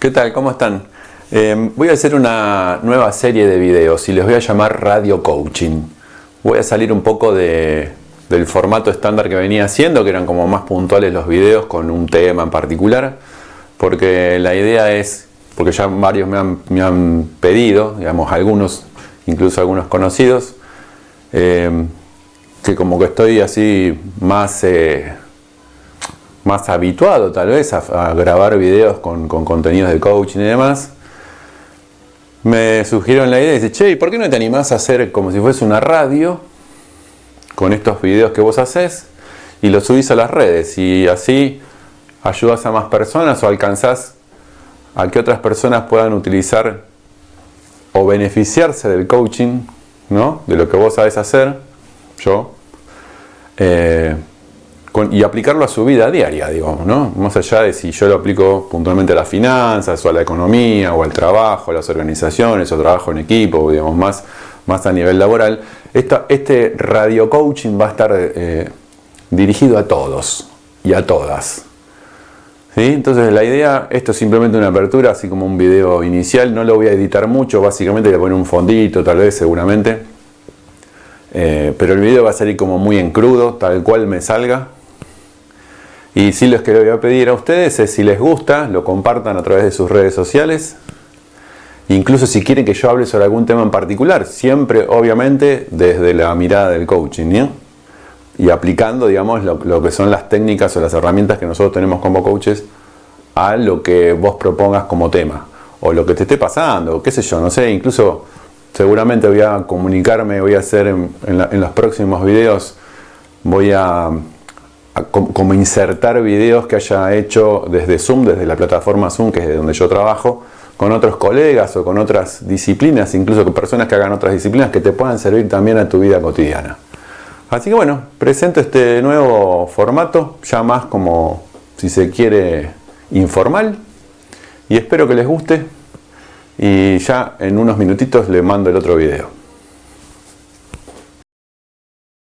¿Qué tal? ¿Cómo están? Eh, voy a hacer una nueva serie de videos y les voy a llamar Radio Coaching. Voy a salir un poco de, del formato estándar que venía haciendo, que eran como más puntuales los videos con un tema en particular, porque la idea es, porque ya varios me han, me han pedido, digamos algunos, incluso algunos conocidos, eh, que como que estoy así más... Eh, más habituado tal vez a, grabar videos con, contenidos de coaching y demás, me sugirieron la idea y dice, che, ¿por qué no te animás a hacer como si fuese una radio con estos videos que vos haces y los subís a las redes y así ayudas a más personas o alcanzás a que otras personas puedan utilizar o beneficiarse del coaching, ¿no? De lo que vos sabés hacer, yo, eh, y aplicarlo a su vida diaria, digamos, ¿no? Más allá de si yo lo aplico puntualmente a las finanzas, o a la economía, o al trabajo, a las organizaciones, o trabajo en equipo, digamos, más, más a nivel laboral, este radio coaching va a estar eh, dirigido a todos y a todas. Entonces la idea, esto es simplemente una apertura, así como un video inicial, no lo voy a editar mucho, básicamente le poner un fondito, tal vez, seguramente. Eh, pero el video va a salir como muy en crudo, tal cual me salga, y lo que le voy a pedir a ustedes es si les gusta, lo compartan a través de sus redes sociales. Incluso si quieren que yo hable sobre algún tema en particular, siempre obviamente desde la mirada del coaching. Y aplicando, digamos, lo, que son las técnicas o las herramientas que nosotros tenemos como coaches a lo que vos propongas como tema. O lo que te esté pasando, qué sé yo, no sé, incluso seguramente voy a comunicarme, voy a hacer en los próximos videos, voy a como insertar videos que haya hecho desde Zoom, desde la plataforma Zoom, que es de donde yo trabajo, con otros colegas o con otras disciplinas, incluso con personas que hagan otras disciplinas que te puedan servir también a tu vida cotidiana. Así que bueno, presento este nuevo formato, ya más como, si se quiere, informal, y espero que les guste, y ya en unos minutitos les mando el otro video.